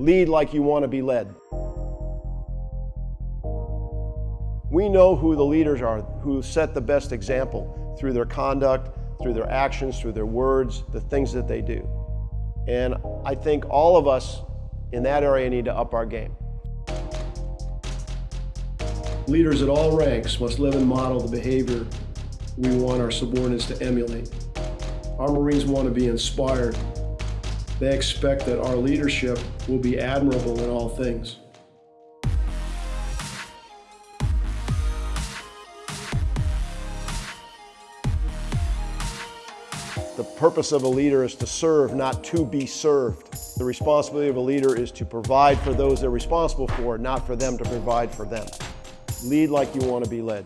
Lead like you want to be led. We know who the leaders are, who set the best example through their conduct, through their actions, through their words, the things that they do. And I think all of us in that area need to up our game. Leaders at all ranks must live and model the behavior we want our subordinates to emulate. Our Marines want to be inspired. They expect that our leadership will be admirable in all things. The purpose of a leader is to serve, not to be served. The responsibility of a leader is to provide for those they're responsible for, not for them to provide for them. Lead like you want to be led.